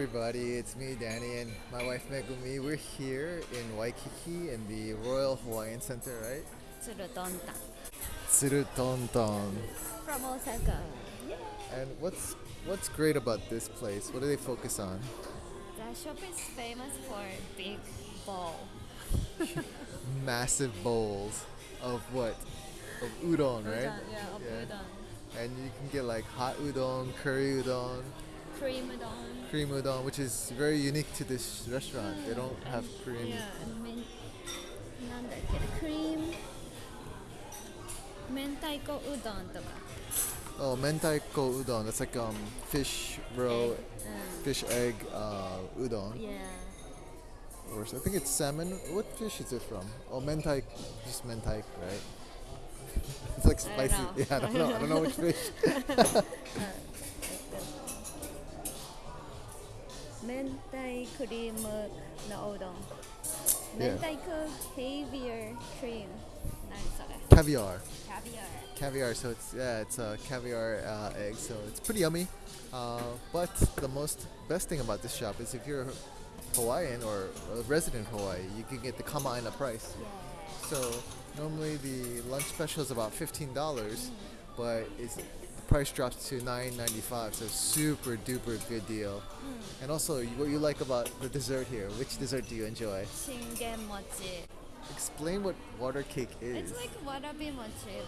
everybody, it's me Danny and my wife Megumi. We're here in Waikiki in the Royal Hawaiian Center, right? Tsurutonta Tsurutontan. from Osaka. And what's what's great about this place? What do they focus on? The shop is famous for big bowl. Massive bowls of what? Of udon, right? Udon, yeah, of Yeah. udon. And you can get like hot udon, curry udon, cream udon. Cream udon, which is very unique to this restaurant. They don't have cream. Yeah, men, cream. Mentaiko udon Oh, mentaiko udon. That's like um fish roe, egg. Uh. fish egg uh, udon. Yeah. Or I think it's salmon. What fish is it from? Oh, mentai, just mentai, right? it's like spicy. I yeah, I don't know. I don't know which fish. Mentai cream na noodle. Mentai caviar cream. Caviar. Caviar. Caviar. So it's yeah, it's a caviar uh, egg. So it's pretty yummy. Uh, but the most best thing about this shop is if you're Hawaiian or a resident of Hawaii, you can get the kama aina price. Yeah. So normally the lunch special is about fifteen dollars, mm. but it's price drops to 9.95 so super duper good deal mm. and also what you like about the dessert here which dessert do you enjoy shingen mochi explain what water cake is it's like warabi mochi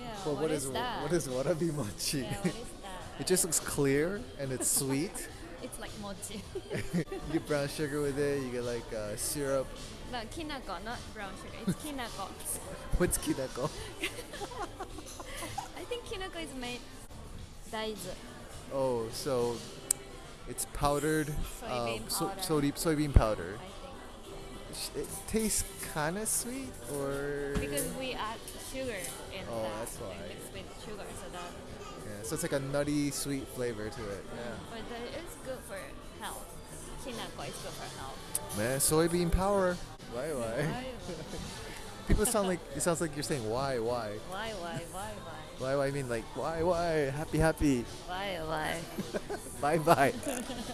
yeah, but what, what is, is that? What is warabi mochi? Yeah, what is that? it just looks clear and it's sweet. it's like mochi. you get brown sugar with it. You get like uh, syrup. No, kinako, not brown sugar. It's kinako. What's kinako? I think kinako is made daizu. Oh, so it's powdered Soybean um, so- powder. soybean, soybean powder. It tastes kind of sweet, or because we add sugar in Oh, that. that's why. Mix with sugar, so that. yeah, so it's like a nutty sweet flavor to it. Yeah. But is good for health. Kinako is good for health. Man, soybean power. Why, why? People sound like it sounds like you're saying why, why, why, Why? Why? Why? why, why. I mean like why, why. Happy, happy. Why? Why? Bye, bye.